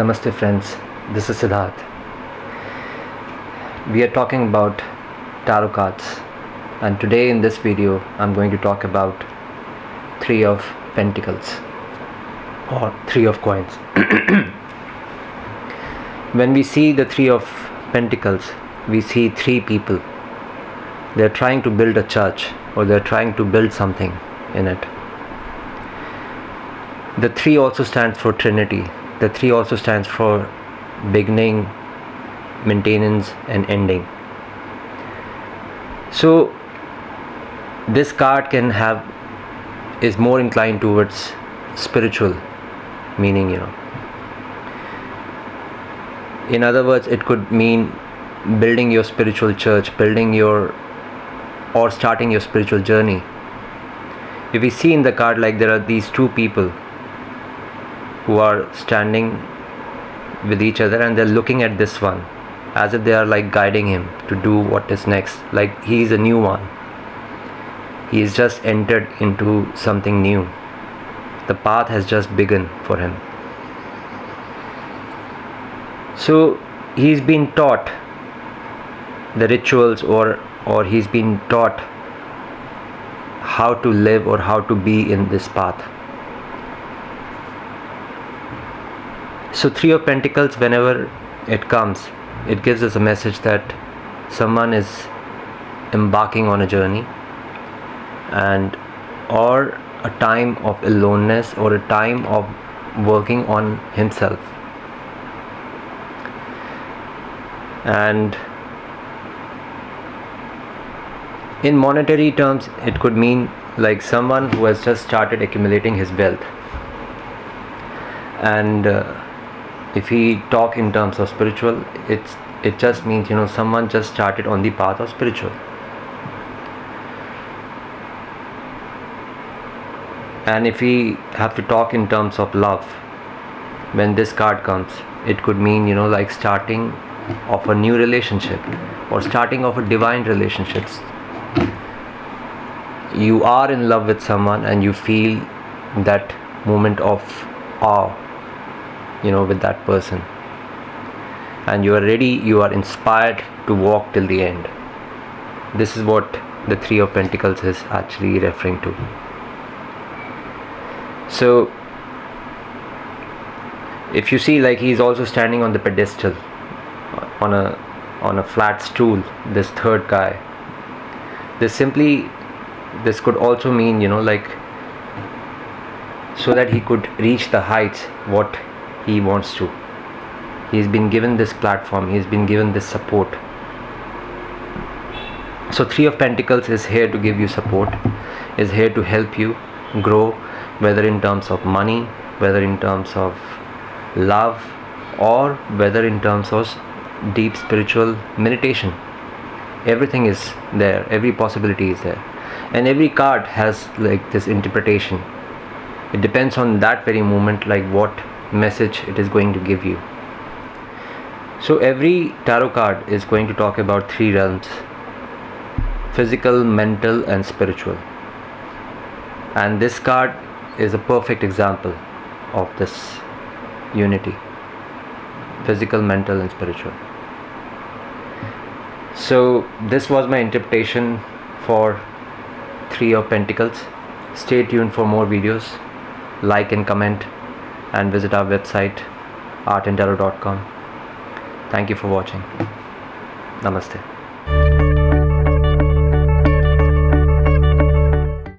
Namaste friends, this is Siddharth. We are talking about tarot cards and today in this video I'm going to talk about three of pentacles or three of coins. when we see the three of pentacles, we see three people. They're trying to build a church or they're trying to build something in it. The three also stands for Trinity. The three also stands for beginning, maintenance, and ending. So, this card can have is more inclined towards spiritual meaning, you know. In other words, it could mean building your spiritual church, building your or starting your spiritual journey. If we see in the card like there are these two people who are standing with each other and they're looking at this one as if they are like guiding him to do what is next. Like he is a new one. He is just entered into something new. The path has just begun for him. So he's been taught the rituals or or he's been taught how to live or how to be in this path so three of pentacles whenever it comes it gives us a message that someone is embarking on a journey and or a time of aloneness or a time of working on himself. And in monetary terms it could mean like someone who has just started accumulating his wealth. And uh, if we talk in terms of spiritual it's it just means you know someone just started on the path of spiritual. And if we have to talk in terms of love when this card comes it could mean you know like starting of a new relationship or starting of a divine relationships you are in love with someone and you feel that moment of awe you know with that person. And you are ready you are inspired to walk till the end. This is what the three of pentacles is actually referring to. So if you see like he's also standing on the pedestal on a on a flat stool this third guy. This simply this could also mean you know like so that he could reach the heights what he wants to. He's been given this platform he's been given this support. So three of pentacles is here to give you support is here to help you grow whether in terms of money whether in terms of love or whether in terms of deep spiritual meditation. Everything is there every possibility is there. And every card has like this interpretation. It depends on that very moment like what message it is going to give you. So every tarot card is going to talk about three realms physical mental and spiritual. And this card is a perfect example of this unity physical mental and spiritual. So this was my interpretation for three of pentacles. Stay tuned for more videos. Like and comment and visit our website artandtarot.com thank you for watching. Namaste